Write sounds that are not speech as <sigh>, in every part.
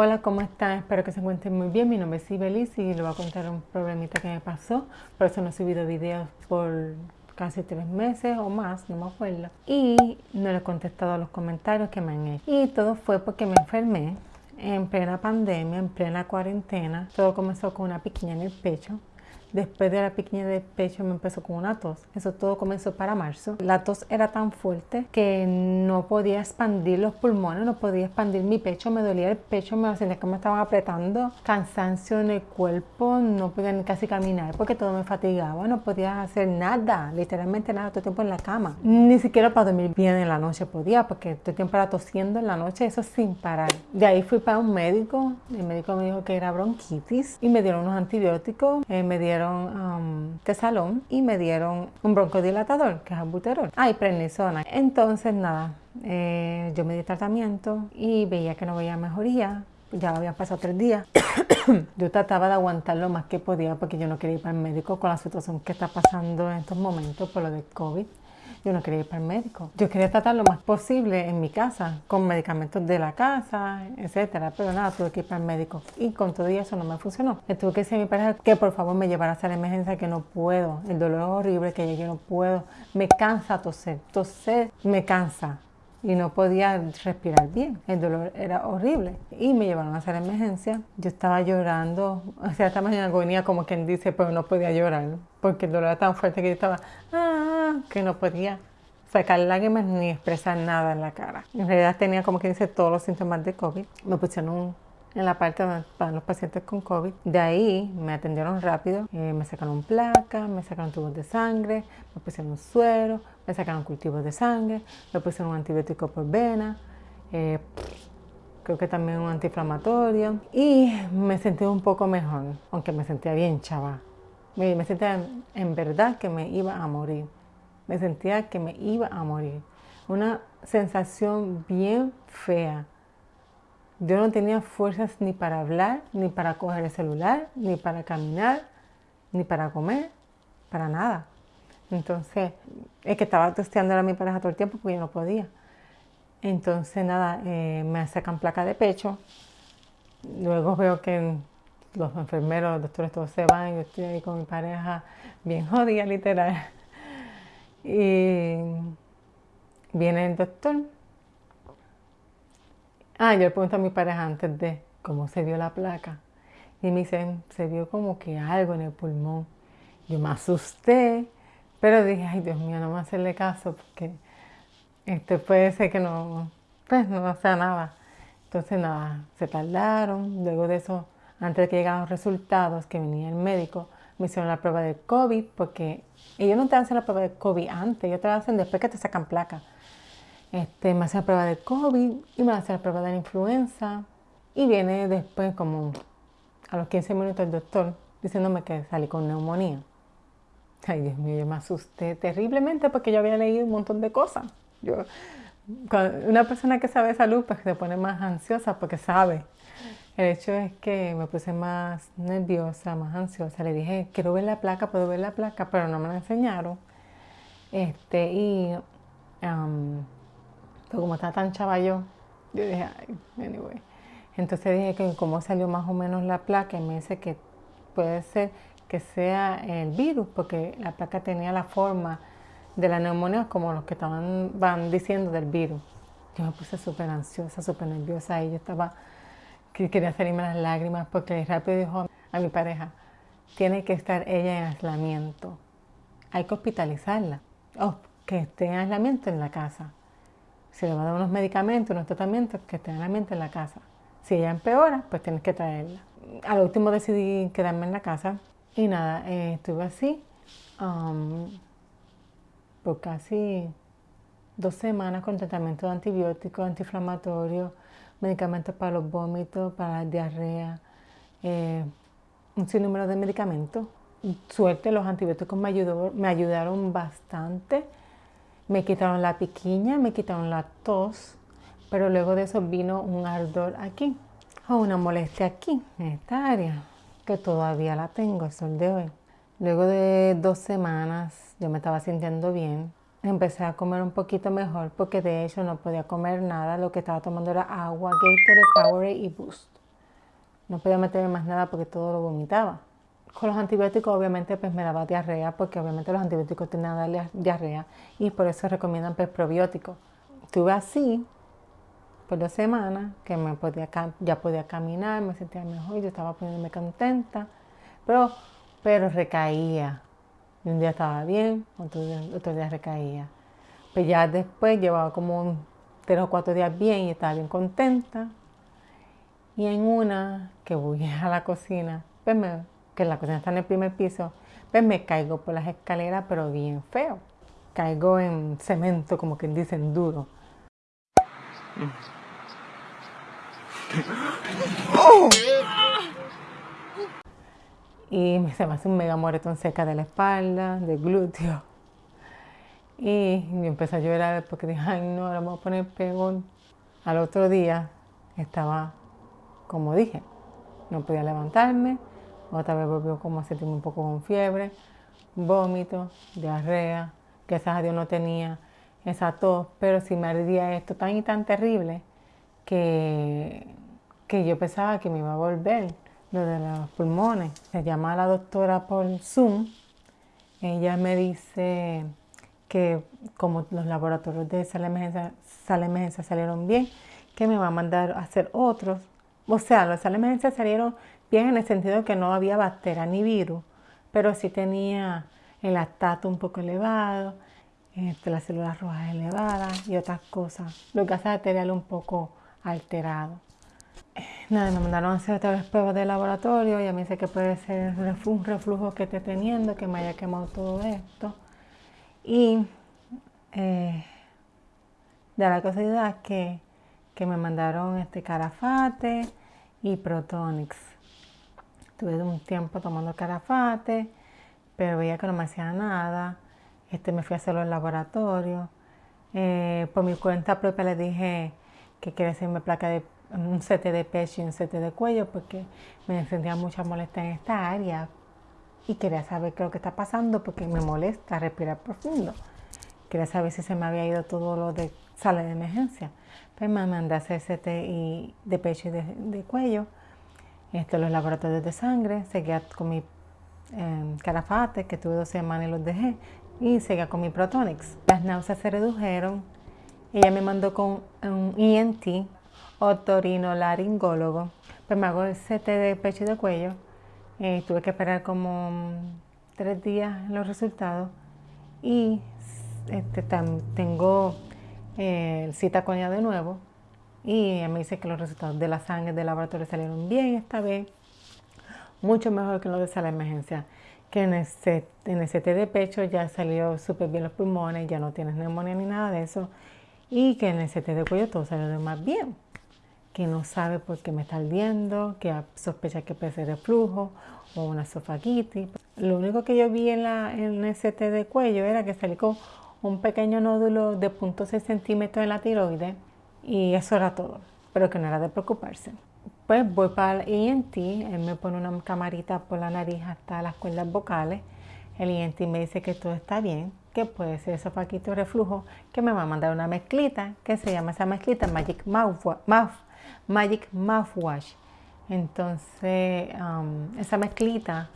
Hola, ¿cómo están? Espero que se encuentren muy bien. Mi nombre es Ibelis y les voy a contar un problemita que me pasó. Por eso no he subido videos por casi tres meses o más, no me acuerdo. Y no le he contestado a los comentarios que me han hecho. Y todo fue porque me enfermé en plena pandemia, en plena cuarentena. Todo comenzó con una piquiña en el pecho. Después de la piquiña del pecho me empezó con una tos. Eso todo comenzó para marzo. La tos era tan fuerte que no podía expandir los pulmones, no podía expandir mi pecho, me dolía el pecho, me sentía que me estaban apretando. Cansancio en el cuerpo, no podía ni casi caminar porque todo me fatigaba, no podía hacer nada, literalmente nada, todo el tiempo en la cama. Ni siquiera para dormir bien en la noche podía porque todo el tiempo era tosiendo en la noche, eso sin parar. De ahí fui para un médico, el médico me dijo que era bronquitis y me dieron unos antibióticos, eh, me dieron dieron tesalón y me dieron un broncodilatador, que es albuterol. Ah, y prednisona. Entonces, nada, eh, yo me di tratamiento y veía que no veía mejoría. Ya habían pasado tres días. <coughs> yo trataba de aguantar lo más que podía porque yo no quería ir para el médico con la situación que está pasando en estos momentos por lo de COVID yo no quería ir para el médico. Yo quería tratar lo más posible en mi casa, con medicamentos de la casa, etcétera. Pero nada, tuve que ir para el médico. Y con todo eso no me funcionó. Tuve que decir a mi pareja que por favor me llevara a la emergencia, que no puedo. El dolor es horrible, que yo no puedo. Me cansa toser. Toser me cansa y no podía respirar bien. El dolor era horrible. Y me llevaron a hacer emergencia. Yo estaba llorando, o sea, estaba en agonía como quien dice, pero no podía llorar, porque el dolor era tan fuerte que yo estaba, ah, que no podía sacar lágrimas ni expresar nada en la cara. En realidad tenía como quien dice todos los síntomas de COVID. Me pusieron en la parte para los pacientes con COVID. De ahí me atendieron rápido, eh, me sacaron placa, me sacaron tubos de sangre, me pusieron suero, me sacaron cultivos de sangre, me pusieron un antibiótico por vena, eh, creo que también un antiinflamatorio y me sentí un poco mejor, aunque me sentía bien chava. Me, me sentía en verdad que me iba a morir, me sentía que me iba a morir. Una sensación bien fea yo no tenía fuerzas ni para hablar, ni para coger el celular, ni para caminar, ni para comer, para nada. Entonces, es que estaba testeando a mi pareja todo el tiempo porque yo no podía. Entonces, nada, eh, me sacan placa de pecho. Luego veo que los enfermeros, los doctores todos se van. Yo estoy ahí con mi pareja bien jodida, literal. Y viene el doctor Ah, yo le pregunto a mi pareja antes de cómo se vio la placa. Y me dice, se vio como que algo en el pulmón. Yo me asusté, pero dije, ay Dios mío, no me hacerle caso porque este puede ser que no, pues no sea nada. Entonces nada, se tardaron. Luego de eso, antes de que llegaran los resultados, que venía el médico, me hicieron la prueba de COVID porque ellos no te hacen la prueba de COVID antes, ellos te la hacen después que te sacan placa. Este, me hace la prueba de COVID y me hace la prueba de la influenza. Y viene después, como a los 15 minutos, el doctor diciéndome que salí con neumonía. Ay, Dios mío, yo me asusté terriblemente porque yo había leído un montón de cosas. Yo, una persona que sabe salud, pues se pone más ansiosa porque sabe. El hecho es que me puse más nerviosa, más ansiosa. Le dije, quiero ver la placa, puedo ver la placa, pero no me la enseñaron. Este, y pero como está tan chava yo, yo dije, ay, anyway. Entonces dije que cómo salió más o menos la placa y me dice que puede ser que sea el virus, porque la placa tenía la forma de la neumonía como los que estaban van diciendo del virus. Yo me puse súper ansiosa, súper nerviosa y yo estaba, que quería salirme las lágrimas porque rápido dijo a mi pareja, tiene que estar ella en aislamiento, hay que hospitalizarla, o que esté en aislamiento en la casa se le va a dar unos medicamentos, unos tratamientos que estén en la mente en la casa. Si ella empeora, pues tienes que traerla. Al último decidí quedarme en la casa y nada, eh, estuve así um, por casi dos semanas con tratamiento de antibióticos, antiinflamatorios, medicamentos para los vómitos, para la diarrea, eh, un sinnúmero de medicamentos. Suerte, los antibióticos me, ayudó, me ayudaron bastante me quitaron la piquiña, me quitaron la tos, pero luego de eso vino un ardor aquí, o una molestia aquí, en esta área, que todavía la tengo el sol de hoy. Luego de dos semanas yo me estaba sintiendo bien, empecé a comer un poquito mejor porque de hecho no podía comer nada, lo que estaba tomando era agua, Gatorade, Powerade y Boost. no podía meterme más nada porque todo lo vomitaba. Con los antibióticos obviamente pues me daba diarrea porque obviamente los antibióticos tienen darle diarrea y por eso recomiendan pues probióticos. Estuve así por dos semanas que me podía, ya podía caminar, me sentía mejor, yo estaba poniéndome contenta, pero, pero recaía. Un día estaba bien, otro día, otro día recaía. Pues ya después llevaba como tres o cuatro días bien y estaba bien contenta. Y en una que voy <laughs> a la cocina, pues que la cocina está en el primer piso, pues me caigo por las escaleras, pero bien feo. Caigo en cemento, como que dicen duro. Y se me hace un mega moretón cerca de la espalda, del glúteo. Y empecé a llorar porque dije, ay no, ahora me voy a poner peor. Al otro día estaba, como dije, no podía levantarme. Otra vez volvió como a sentirme un poco con fiebre, vómito, diarrea. Gracias a Dios no tenía esa tos, pero sí me ardía esto tan y tan terrible que, que yo pensaba que me iba a volver lo de los pulmones. Se llama a la doctora por Zoom. Ella me dice que como los laboratorios de sala emergencia, sala emergencia salieron bien, que me va a mandar a hacer otros. O sea, los emergencia salieron bien en el sentido de que no había bacteria ni virus, pero sí tenía el lactato un poco elevado, este, las células rojas elevadas y otras cosas. Los gases arteriales un poco alterados. Nada, me mandaron a hacer otra vez pruebas de laboratorio y a mí sé que puede ser un reflujo que esté teniendo, que me haya quemado todo esto. Y eh, de la casualidad que, que me mandaron este carafate y protonix. Tuve un tiempo tomando carafate, pero veía que no me hacía nada. Este, me fui a hacerlo en laboratorio. Eh, por mi cuenta propia le dije que quería hacerme placa de un CT de pecho y un CT de cuello porque me sentía mucha molestia en esta área y quería saber qué es lo que está pasando porque me molesta respirar profundo. Quería saber si se me había ido todo lo de sala de emergencia. Pues me mandé a hacer CT y de pecho y de, cuello, este, los laboratorios de sangre, seguía con mi eh, carafate que tuve dos semanas y los dejé y seguía con mi Protonix. Las náuseas se redujeron. Ella me mandó con un ENT, otorinolaringólogo. Pues me hago el CT de pecho y de cuello eh, tuve que esperar como tres días los resultados y este, tengo eh, cita con ella de nuevo y me dice que los resultados de la sangre del laboratorio salieron bien esta vez, mucho mejor que los de sala de emergencia, que en el, CT de pecho ya salió súper bien los pulmones, ya no tienes neumonía ni nada de eso y que en el CT de cuello todo salió más bien que no sabe por qué me está ardiendo, que sospecha que puede ser reflujo o una esofagitis. Lo único que yo vi en, la, el CT de cuello era que salí con un pequeño nódulo de 0.6 centímetros en la tiroides y eso era todo, pero que no era de preocuparse. Pues voy para el ENT, él me pone una camarita por la nariz hasta las cuerdas vocales. El ENT me dice que todo está bien, que puede ser esofagitis o reflujo, que me va a mandar una mezclita, que se llama esa mezclita Magic Mouth, Mouth Magic Mouthwash. Entonces, esa mezclita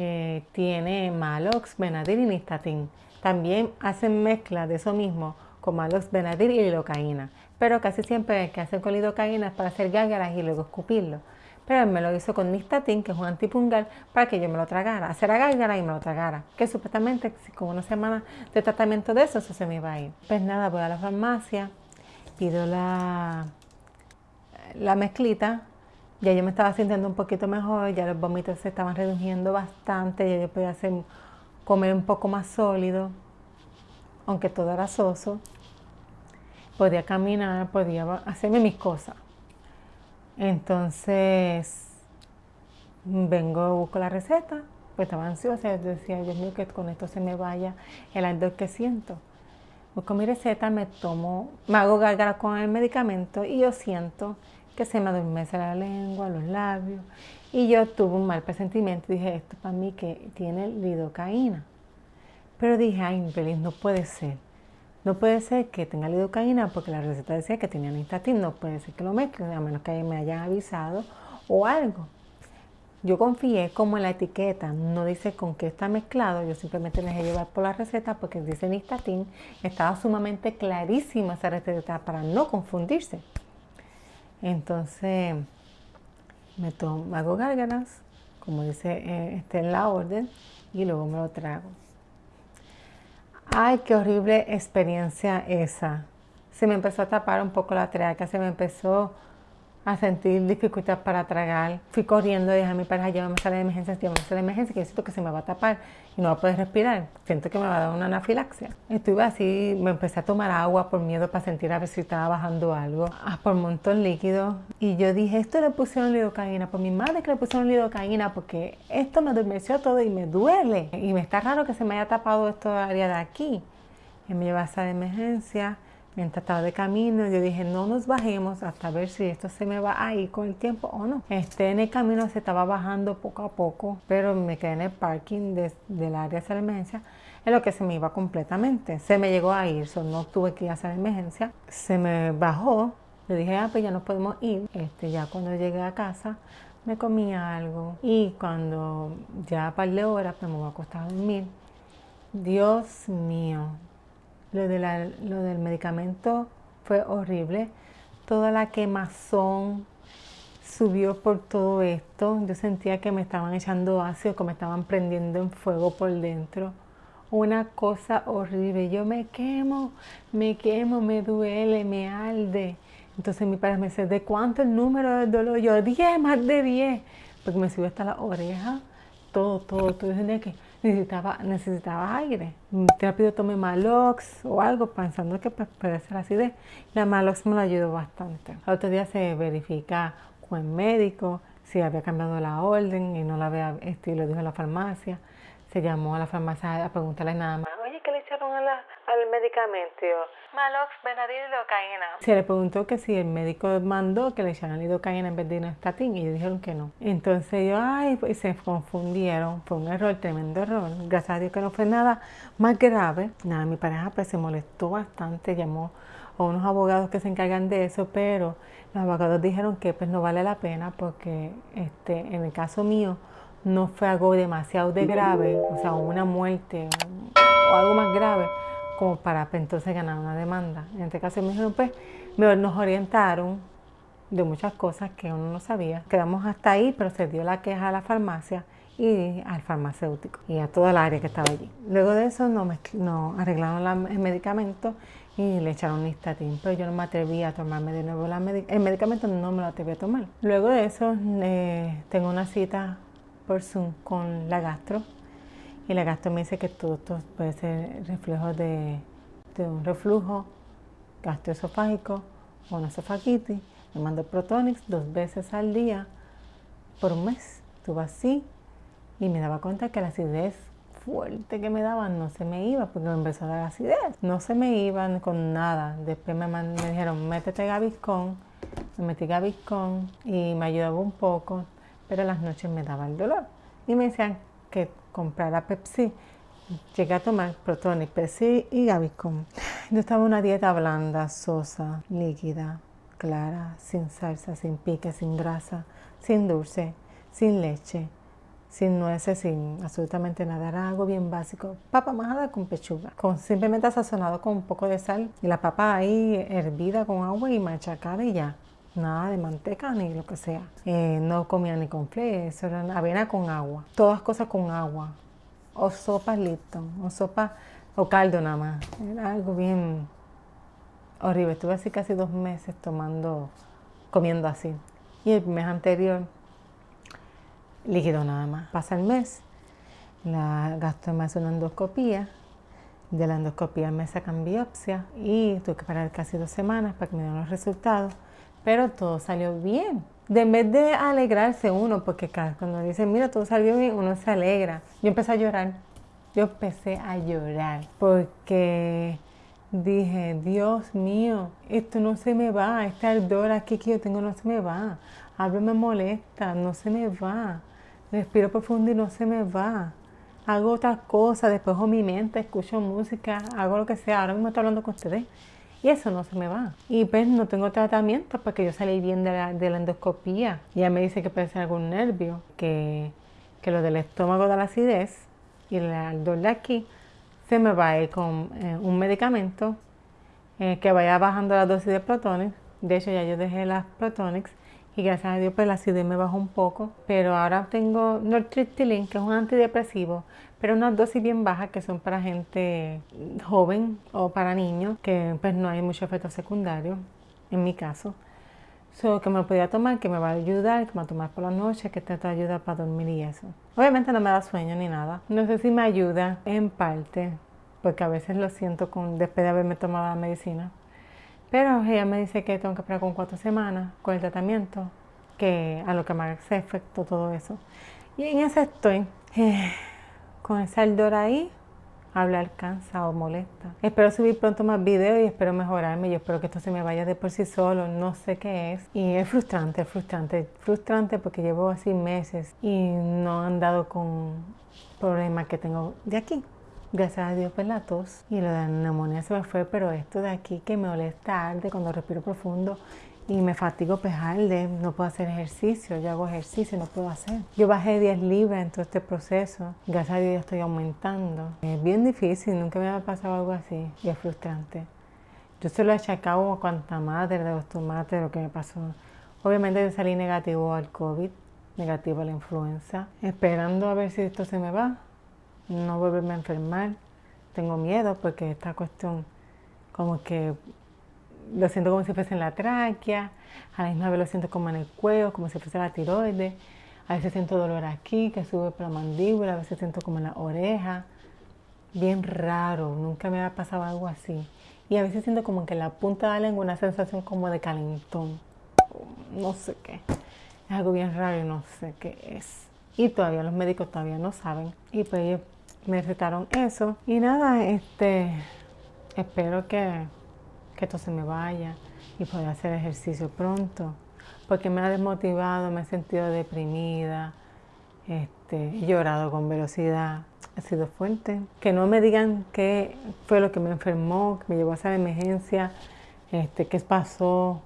eh, tiene Malox, Benadryl y Nistatin. También hacen mezcla de eso mismo con Malox, Benadryl y lidocaína. Pero casi siempre el que hacen con lidocaína es para hacer gárgaras y luego escupirlo. Pero él me lo hizo con Nistatin, que es un antipungal, para que yo me lo tragara. Hacer a gárgara y me lo tragara. Que supuestamente, con una semana de tratamiento de eso, eso se me iba a ir. Pues nada, voy a la farmacia, pido la la mezclita, ya yo me estaba sintiendo un poquito mejor, ya los vómitos se estaban reduciendo bastante, ya yo podía comer un poco más sólido, aunque todo era soso. Podía caminar, podía hacerme mis cosas. Entonces, vengo, busco la receta, pues estaba ansiosa, decía, Dios mío, que con esto se me vaya el ardor que siento. Busco mi receta, me tomo, me hago gargara con el medicamento y yo siento que se me adormece la lengua, los labios. Y yo tuve un mal presentimiento. Dije, esto para mí que tiene lidocaína. Pero dije, ay, infeliz, no puede ser. No puede ser que tenga lidocaína porque la receta decía que tenía nistatin. No puede ser que lo mezclen, a menos que me hayan avisado o algo. Yo confié como en la etiqueta, no dice con qué está mezclado, yo simplemente me dejé llevar por la receta porque dice Nistatin, estaba sumamente clarísima esa receta para no confundirse. Entonces, me tomo, hago gárgaras, como dice eh, este en la orden, y luego me lo trago. Ay, qué horrible experiencia esa. Se me empezó a tapar un poco la traca, se me empezó a sentir dificultad para tragar. Fui corriendo dije a mi pareja, llévame a sala de emergencia, llévame a sala de emergencia, que siento que se me va a tapar y no va a poder respirar. Siento que me va a dar una anafilaxia. Estuve así, me empecé a tomar agua por miedo para sentir a ver si estaba bajando algo. Ah, por un montón líquido. Y yo dije, esto le pusieron lidocaína. Por mi madre que le pusieron lidocaína porque esto me adormeció todo y me duele. Y me está raro que se me haya tapado esto área de aquí. Y me lleva a de emergencia Mientras estaba de camino, yo dije, no nos bajemos hasta ver si esto se me va a ir con el tiempo o no. Este, en el camino se estaba bajando poco a poco, pero me quedé en el parking del área de emergencia en lo que se me iba completamente. Se me llegó a ir, no tuve que ir a hacer emergencia. Se me bajó, le dije, ah, pues ya no podemos ir. Este, ya cuando llegué a casa, me comía algo y cuando ya a par de horas pues me voy a acostar a dormir. Dios mío, lo, de lo del medicamento fue horrible. Toda la quemazón subió por todo esto. Yo sentía que me estaban echando ácido, que me estaban prendiendo en fuego por dentro. Una cosa horrible. Yo me quemo, me quemo, me duele, me arde. Entonces mi padre me dice, ¿de cuánto el número del dolor? Yo, 10, más de 10. Porque me subió hasta la oreja. Todo, todo, todo. Yo que necesitaba, necesitaba aire. Rápido tomé Malox o algo pensando que puede ser acidez. La Malox me lo ayudó bastante. Al otro día se verifica con el médico si había cambiado la orden y no la había, este, lo dijo la farmacia. Se llamó a la farmacia a preguntarle nada más. Oye, ¿qué le echaron a la, al medicamento? Malox, Benadryl y. Se le preguntó que si el médico mandó que le echaran lidocaína en vez de estatín y dijeron que no. Entonces yo, ay, pues se confundieron. Fue un error, tremendo error. Gracias a Dios que no fue nada más grave. Nada, mi pareja pues se molestó bastante, llamó a unos abogados que se encargan de eso, pero los abogados dijeron que pues no vale la pena porque este, en el caso mío no fue algo demasiado de grave, o sea, una muerte o algo más grave como para pues, entonces ganar una demanda. En este caso me dijeron, pues, nos orientaron de muchas cosas que uno no sabía. Quedamos hasta ahí, pero se dio la queja a la farmacia y al farmacéutico y a toda el área que estaba allí. Luego de eso nos, arreglaron el medicamento y le echaron listatín, pero yo no me atreví a tomarme de nuevo la el medicamento, no me lo atreví a tomar. Luego de eso eh, tengo una cita por Zoom con la gastro y la gastro me dice que todo esto puede ser reflejo de, un reflujo gastroesofágico o una esofagitis. Me mandó Protonix dos veces al día por un mes. Estuve así y me daba cuenta que la acidez fuerte que me daban no se me iba porque me empezó a dar acidez. No se me iban con nada. Después me, me dijeron, métete Gaviscon. Me metí Gaviscon y me ayudaba un poco, pero las noches me daba el dolor. Y me decían que comprara Pepsi, llegué a tomar Protonic, Pepsi y Gaviscon. Yo estaba una dieta blanda, sosa, líquida, clara, sin salsa, sin pique, sin grasa, sin dulce, sin leche, sin nueces, sin absolutamente nada. Era algo bien básico. Papa majada con pechuga, con, simplemente sazonado con un poco de sal y la papa ahí hervida con agua y machacada y ya. Nada de manteca ni lo que sea. Eh, no comía ni con fle, eso era avena con agua. Todas cosas con agua. O sopa Lipton, o sopa o caldo nada más. Era algo bien horrible. Estuve así casi dos meses tomando, comiendo así. Y el mes anterior, líquido nada más. Pasa el mes, la gasto más una endoscopía. De la endoscopía me sacan biopsia y tuve que parar casi dos semanas para que me dieran los resultados pero todo salió bien. De en vez de alegrarse uno, porque cuando dicen, mira, todo salió bien, uno se alegra. Yo empecé a llorar. Yo empecé a llorar porque dije, Dios mío, esto no se me va, este ardor aquí que yo tengo no se me va. Algo me molesta, no se me va. Respiro profundo y no se me va. Hago otras cosas, después mi mente, escucho música, hago lo que sea. Ahora mismo estoy hablando con ustedes Y eso no se me va. Y pues no tengo tratamiento porque yo salí bien de la, de endoscopía. Ya me dice que puede ser algún nervio, que, que lo del estómago de la acidez y el dolor de aquí se me va a ir con eh, un medicamento eh, que vaya bajando la dosis de protones. De hecho ya yo dejé las protonics y gracias a Dios pues la acidez me bajó un poco. Pero ahora tengo nortriptilin que es un antidepresivo pero unas dosis bien bajas que son para gente joven o para niños, que pues no hay mucho efecto secundario, en mi caso. So, que me lo podía tomar, que me va a ayudar, que me va a tomar por la noche, que te ayuda para dormir y eso. Obviamente no me da sueño ni nada. No sé si me ayuda en parte, porque a veces lo siento con, después de haberme tomado la medicina. Pero ella me dice que tengo que esperar con cuatro semanas con el tratamiento, que a lo que me hace efecto todo eso. Y en eso estoy. Con esa ardor ahí, hablar cansa o molesta. Espero subir pronto más videos y espero mejorarme. Yo espero que esto se me vaya de por sí solo, no sé qué es. Y es frustrante, frustrante, frustrante porque llevo así meses y no han dado con problemas que tengo de aquí. Gracias a Dios, pues la tos y lo de la neumonía se me fue, pero esto de aquí que me molesta arde cuando respiro profundo y me fatigo pejarle, no puedo hacer ejercicio, yo hago ejercicio, no puedo hacer. Yo bajé 10 libras en todo este proceso, gracias a Dios ya estoy aumentando. Es bien difícil, nunca me ha pasado algo así y es frustrante. Yo se lo he achacado a cuanta madre de los tomates, lo que me pasó. Obviamente yo salí negativo al COVID, negativo a la influenza, esperando a ver si esto se me va, no volverme a enfermar. Tengo miedo porque esta cuestión como que lo siento como si fuese en la tráquea, a la misma vez lo siento como en el cuello, como si fuese la tiroides. A veces siento dolor aquí, que sube por la mandíbula, a veces siento como en la oreja. Bien raro, nunca me había pasado algo así. Y a veces siento como que la punta de la lengua una sensación como de calentón. No sé qué. Es algo bien raro y no sé qué es. Y todavía los médicos todavía no saben. Y pues ellos me recetaron eso. Y nada, este, espero que que esto se me vaya y poder hacer ejercicio pronto, porque me ha desmotivado, me he sentido deprimida, este, he llorado con velocidad, ha sido fuerte. Que no me digan qué fue lo que me enfermó, que me llevó a esa emergencia, este, qué pasó,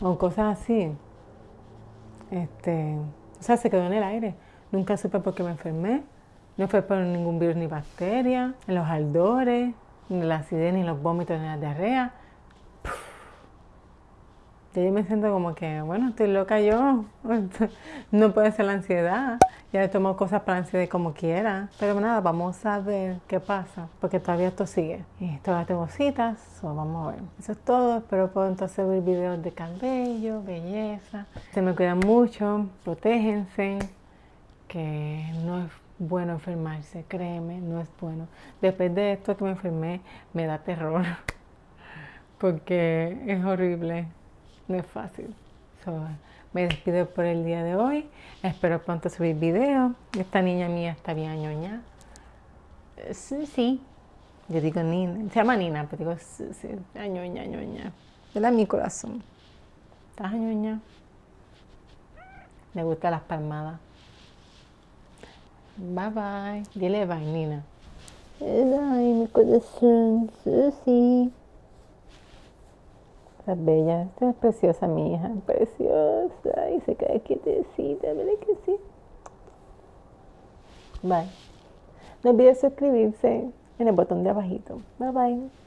o cosas así. Este, o sea, se quedó en el aire. Nunca supe por qué me enfermé. No fue por ningún virus ni bacteria, en los ardores, ni la acidez, ni los vómitos, ni la diarrea. Yo me siento como que, bueno, estoy loca yo. <laughs> no puede ser la ansiedad. Ya he tomado cosas para ansiedad como quiera. Pero nada, vamos a ver qué pasa. Porque todavía esto sigue. Y todavía tengo citas. So vamos a ver. Eso es todo. Espero puedo entonces ver videos de cabello, belleza. Se me cuidan mucho. Protéjense. Que no es bueno enfermarse, créeme, no es bueno. Después de esto que me enfermé, me da terror, <laughs> porque es horrible, no es fácil. me despido por el día de hoy, espero pronto subir video. Esta niña mía está bien ñoña. Sí, sí, yo digo Nina, se llama Nina, pero digo sí, sí, ñoña, ñoña. Mi corazón. ¿Estás ñoña? Le gustan las palmadas. Bye bye. Dile bye, Nina. Ay, mi corazón, Susi. Está bella, esta es preciosa mi hija, preciosa. Y se cae quietecita, ¿verdad que sí? Bye. No olvides suscribirse en el botón de abajito. Bye bye.